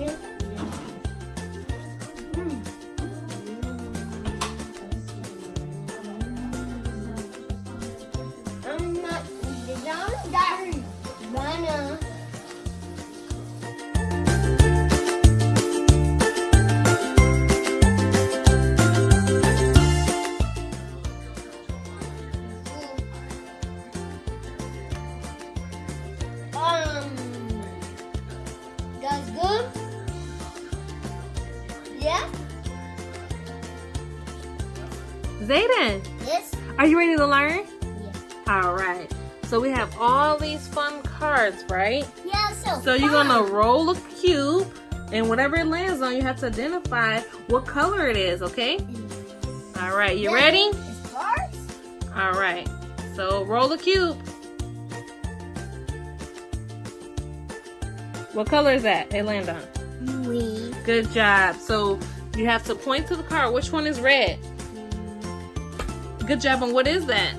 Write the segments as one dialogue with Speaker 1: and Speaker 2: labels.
Speaker 1: Meow, Yeah.
Speaker 2: Zayden,
Speaker 1: Yes.
Speaker 2: are you ready to learn?
Speaker 1: Yeah.
Speaker 2: All right. So we have all these fun cards, right?
Speaker 1: Yeah. So.
Speaker 2: So you're gonna roll a cube, and whatever it lands on, you have to identify what color it is. Okay? Mm. All right. You
Speaker 1: Yeah,
Speaker 2: ready?
Speaker 1: Cards.
Speaker 2: All right. So roll the cube. What color is that? It land on. Good job. So you have to point to the card. Which one is red? Good job. And what is that?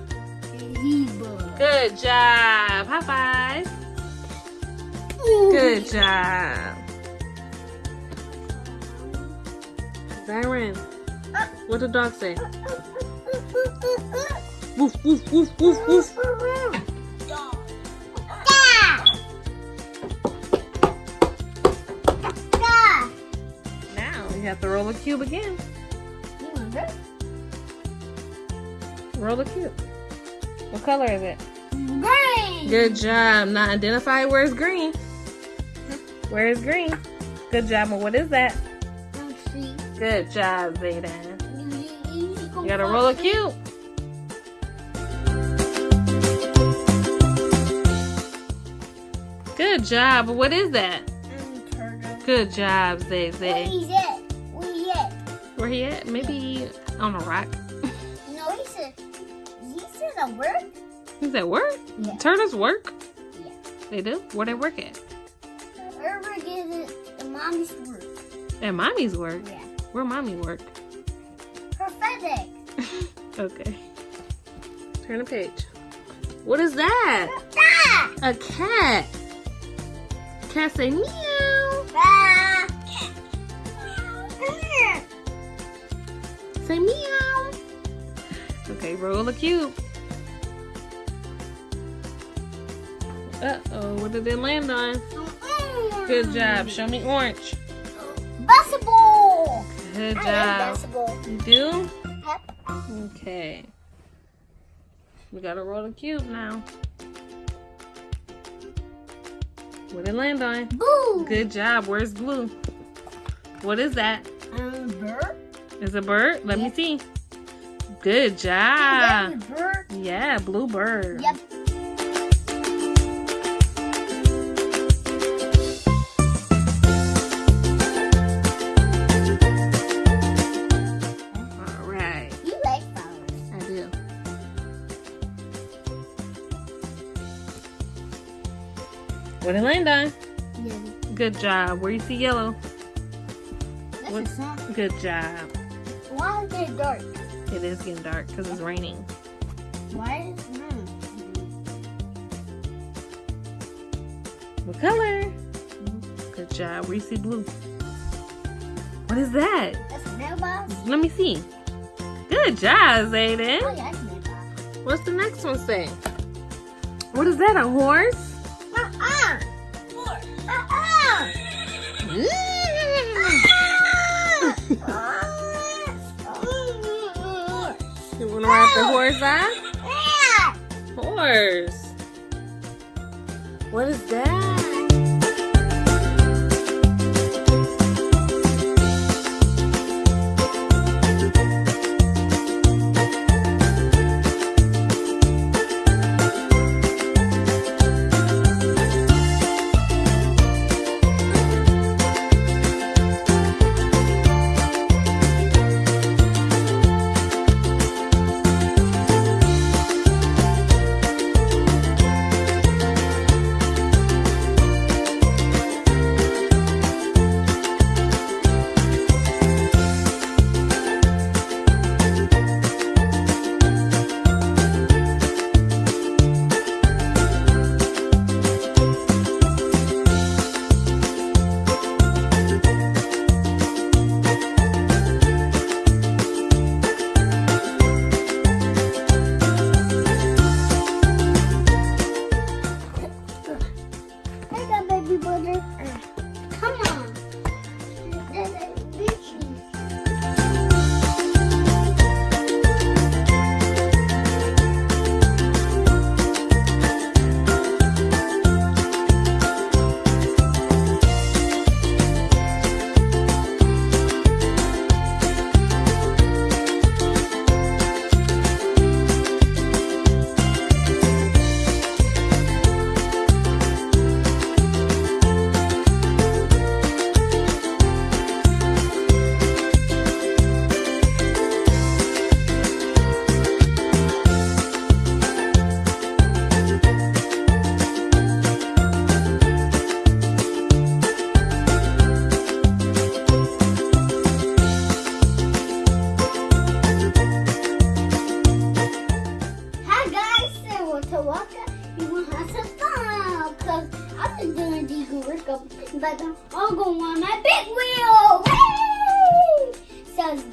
Speaker 1: Zebra.
Speaker 2: Good job. High five. Good job. Byron, what did the dog say? Woof, woof, woof, woof, woof. Have to roll a cube again. Roll a cube. What color is it?
Speaker 1: Green.
Speaker 2: Good job. Not identify Where's it's green. Where is green? Good job. And what is that? Good job, Zayden. You gotta roll a cube. Good job. What is that? Good job, Zay Zay. Where he at? Maybe on a rock.
Speaker 1: No, he said. He said a word.
Speaker 2: He's at work?
Speaker 1: Yeah.
Speaker 2: Turtles work?
Speaker 1: Yeah.
Speaker 2: They do? Where they work at?
Speaker 1: Get it, the mommy's work.
Speaker 2: At mommy's work.
Speaker 1: Yeah.
Speaker 2: Where mommy work?
Speaker 1: Prophetic.
Speaker 2: Okay. Turn the page. What is that?
Speaker 1: Ah!
Speaker 2: A cat. Cat say meow. Say meow. Okay, roll the cube. Uh oh, what did it land on? Good job. Show me orange.
Speaker 1: Basketball.
Speaker 2: Good
Speaker 1: I
Speaker 2: job.
Speaker 1: basketball.
Speaker 2: You do?
Speaker 1: Yep.
Speaker 2: Okay. We gotta roll the cube now. What did it land on?
Speaker 1: Blue.
Speaker 2: Good job. Where's blue? What is that?
Speaker 1: Bird.
Speaker 2: Is a bird? Let me see. Good job.
Speaker 1: Bird.
Speaker 2: Yeah, blue bird.
Speaker 1: Yep.
Speaker 2: All right.
Speaker 1: You like flowers.
Speaker 2: I do. What did it land on?
Speaker 1: Yeah.
Speaker 2: Good job. Where you see yellow?
Speaker 1: That's
Speaker 2: What-
Speaker 1: a.
Speaker 2: Good job.
Speaker 1: Why is it dark?
Speaker 2: It is getting dark because it's raining.
Speaker 1: Why hmm.
Speaker 2: What color? Good job. Where you see blue? What is that?
Speaker 1: That's a mailbox.
Speaker 2: Let me see. Good job,
Speaker 1: Oh
Speaker 2: Zayden.
Speaker 1: yeah, that's a.
Speaker 2: What's the next one say? What is that? A horse?
Speaker 1: Uh-uh. Uh-uh.
Speaker 2: You wanna ride the horse out?
Speaker 1: Yeah.
Speaker 2: Horse. What is that?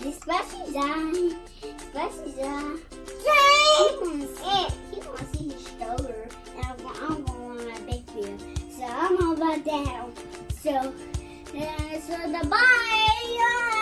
Speaker 1: This time, special time. He wants it. He wants to see his stroller, and I'm, I'm going on my big wheel. So I'm all about down. So, uh, so the. Bye.